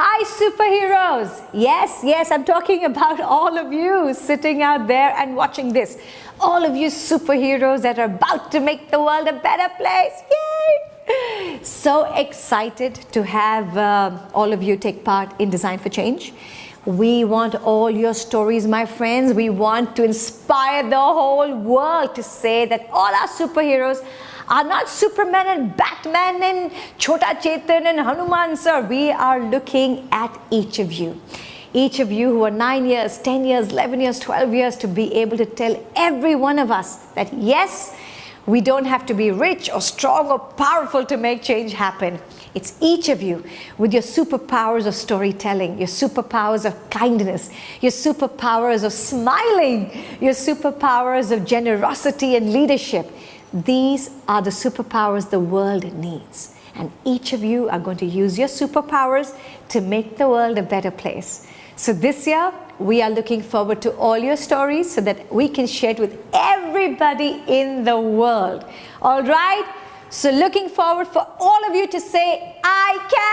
Hi superheroes! Yes, yes, I'm talking about all of you sitting out there and watching this. All of you superheroes that are about to make the world a better place. Yay! So excited to have uh, all of you take part in Design for Change. We want all your stories, my friends. We want to inspire the whole world to say that all our superheroes are not Superman and Batman and Chota Chetan and Hanuman sir. We are looking at each of you. Each of you who are 9 years, 10 years, 11 years, 12 years to be able to tell every one of us that yes, we don't have to be rich or strong or powerful to make change happen. It's each of you with your superpowers of storytelling, your superpowers of kindness, your superpowers of smiling, your superpowers of generosity and leadership. These are the superpowers the world needs. And each of you are going to use your superpowers to make the world a better place. So this year, we are looking forward to all your stories so that we can share it with everybody in the world. All right? So looking forward for all of you to say, I can.